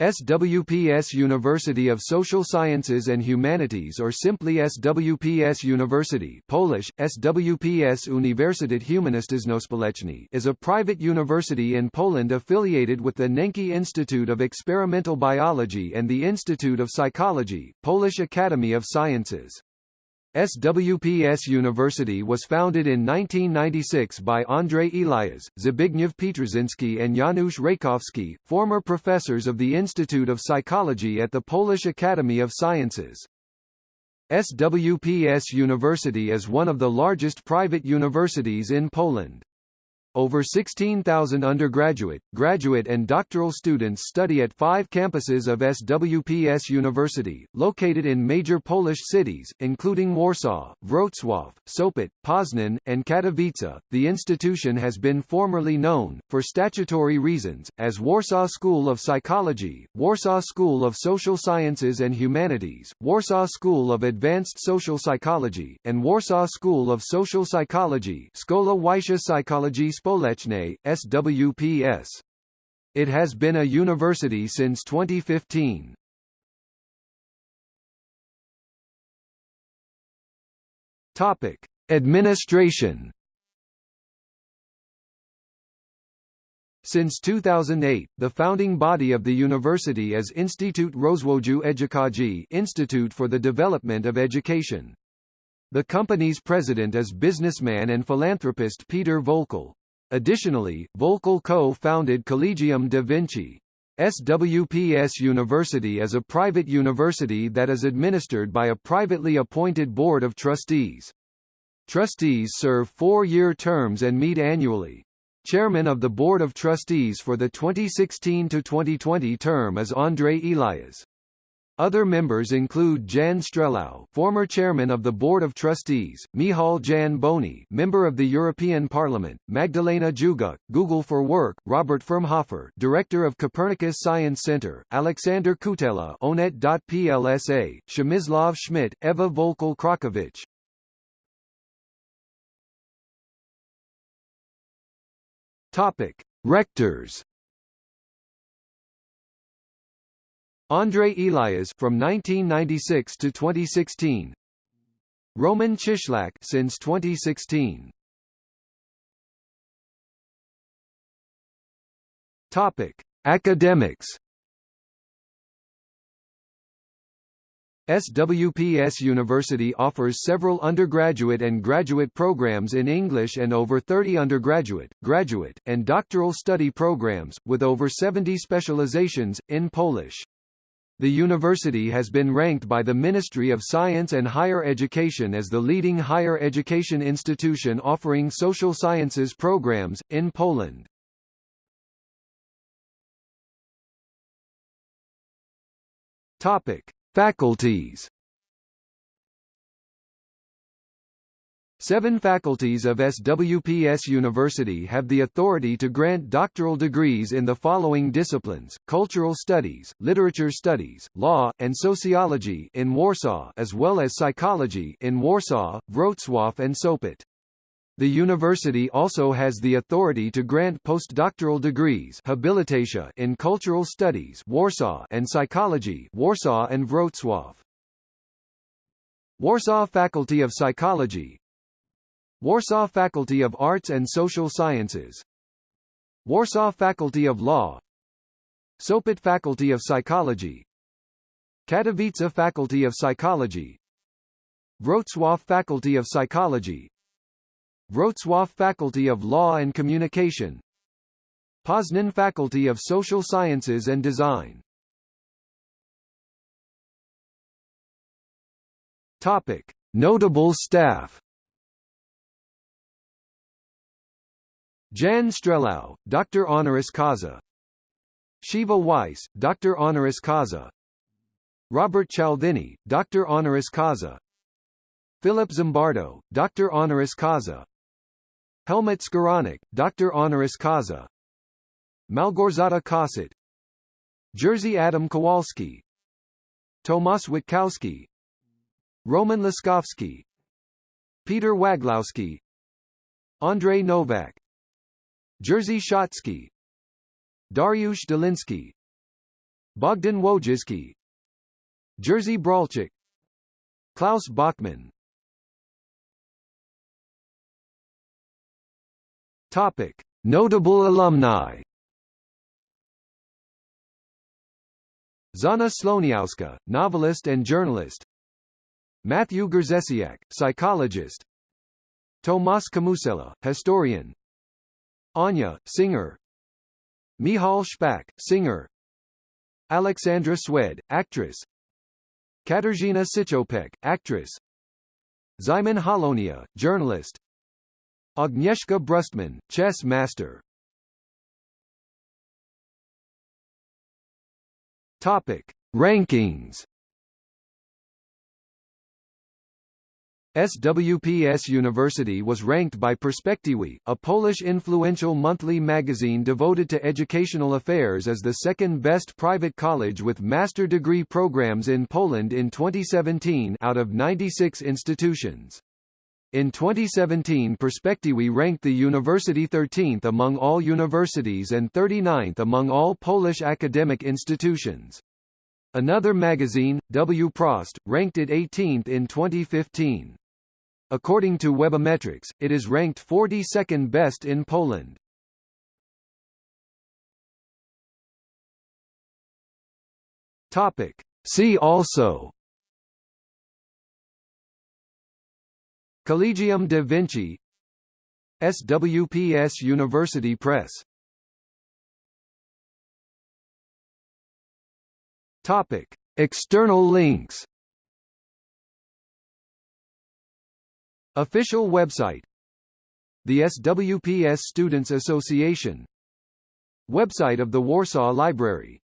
SWPS University of Social Sciences and Humanities or simply SWPS University Polish, SWPS Uniwersytet Humanistyczno-Społeczny is a private university in Poland affiliated with the Nencki Institute of Experimental Biology and the Institute of Psychology, Polish Academy of Sciences. SWPS University was founded in 1996 by Andrzej Eliasz, Zbigniew Pietrzyński and Janusz Reykowski, former professors of the Institute of Psychology at the Polish Academy of Sciences. SWPS University is one of the largest private universities in Poland. Over 16,000 undergraduate, graduate and doctoral students study at five campuses of SWPS University, located in major Polish cities, including Warsaw, Wrocław, Sopot, Poznan, and Katowice. The institution has been formerly known, for statutory reasons, as Warsaw School of Psychology, Warsaw School of Social Sciences and Humanities, Warsaw School of Advanced Social Psychology, and Warsaw School of Social Psychology Szkoła Wyższa Psychologii Społecznej, SWPS. It has been a university since 2015. Topic: Administration. Since 2008, the founding body of the university is Instytut Rozwoju Edukacji Institute for the Development of Education. The company's president is businessman and philanthropist Peter Voelkel. Additionally, Voelkel co-founded Collegium da Vinci. SWPS University is a private university that is administered by a privately appointed board of trustees. Trustees serve four-year terms and meet annually. Chairman of the Board of Trustees for the 2016-2020 term is André Elias. Other members include Jan Strelau, former chairman of the Board of Trustees, Michal Jan Boni, member of the European Parliament, Magdalena Juguk, Google for Work, Robert Firmhofer, director of Copernicus Science Center, Alexander Kutela, Onet.plsa, Przemysław Schmidt, Eva Voelkel Krakowicz. Topic: Rectors. Andrzej Eliasz from 1996 to 2016. Roman Cieślak since 2016. Topic: Academics. SWPS University offers several undergraduate and graduate programs in English and over 30 undergraduate, graduate, and doctoral study programs, with over 70 specializations, in Polish. The university has been ranked by the Ministry of Science and Higher Education as the leading higher education institution offering social sciences programs, in Poland. Topic. Faculties Seven faculties of SWPS University have the authority to grant doctoral degrees in the following disciplines, cultural studies, literature studies, law, and sociology in Warsaw as well as psychology in Warsaw, Wrocław and Sopot. The university also has the authority to grant postdoctoral degrees habilitatia in cultural studies Warsaw and psychology Warsaw and Wrocław. Warsaw Faculty of Psychology Warsaw Faculty of Arts and Social Sciences. Warsaw Faculty of Law. Sopot Faculty of Psychology. Katowice Faculty of Psychology. Wrocław Faculty of Psychology. Wrocław Faculty of Law and Communication. Poznan Faculty of Social Sciences and Design. Topic. Notable staff Jan Strelau, Dr. Honoris Causa Shiva Weiss, Dr. Honoris Causa Robert Cialdini, Dr. Honoris Causa Philip Zimbardo, Dr. Honoris Causa Helmut Skowronek, Dr. Honoris Causa Malgorzata Kossut Jerzy Adam Kowalski Tomasz Witkowski Roman Laskowski Peter Waglowski Andrzej Nowak Jerzy Szacki Dariusz Doliński. Bogdan Wojciszke Jerzy Bralczyk Klaus Bachmann. Topic. Notable alumni. Zana Słoniowska, novelist and journalist. Matthew Grzesiak, psychologist. Tomasz Kamusella, historian Anya, singer. Michal Szpak, singer. Alexandra Szwed, actress. Katarzyna Cichopek, actress. Szymon Hołownia, journalist. Agnieszka Brustman, chess master. Topic: Rankings. SWPS University was ranked by Perspektywy, a Polish influential monthly magazine devoted to educational affairs as the second best private college with master degree programs in Poland in 2017 out of 96 institutions. In 2017 Perspektywy ranked the university 13th among all universities and 39th among all Polish academic institutions. Another magazine, Wprost, ranked it 18th in 2015. According to Webometrics, it is ranked 42nd best in Poland. Topic. See also Collegium da Vinci SWPS University Press Topic. External links Official website. The SWPS Students Association. Website of the Warsaw Library